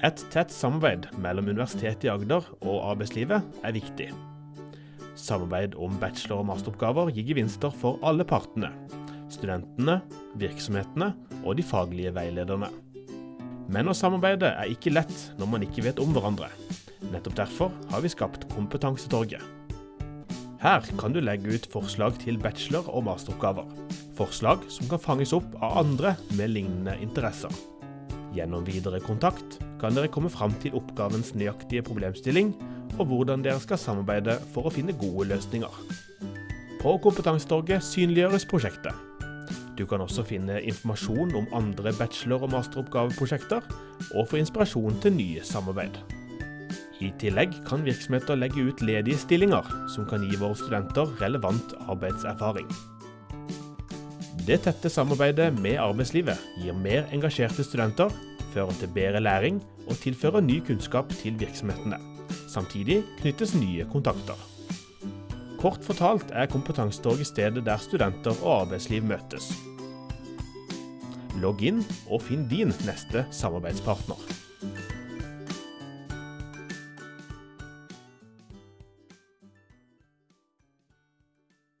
Et tett samarbeid mellom Universitetet i Agder og arbeidslivet er viktig. Samarbeid om bachelor- og masteroppgaver gir gevinster for alle partene. Studentene, virksomhetene og de faglige veilederne. Men å samarbeide er ikke lett når man ikke vet om hverandre. Nettopp derfor har vi skapt Kompetansetorget. Her kan du legge ut forslag til bachelor- og masteroppgaver. Forslag som kan fanges opp av andre med lignende interesser. Gjennom videre kontakt kan dere komme fram til oppgavens nøyaktige problemstilling, og hvordan dere skal samarbeide for å finne gode løsninger. På Kompetansetorget synliggjøres prosjektet. Du kan også finne informasjon om andre bachelor- og masteroppgaveprosjekter, og få inspirasjon til nye samarbeid. I tillegg kan virksomheter legge ut ledige stillinger, som kan gi våre studenter relevant arbeidserfaring. Det tette samarbeidet med arbeidslivet gir mer engasjerte studenter, fører til bedre læring og tilfører ny kunnskap til virksomhetene. Samtidig knyttes nye kontakter. Kort fortalt er Kompetansetorget stedet der studenter og arbeidsliv møtes. Logg inn og finn din neste samarbeidspartner.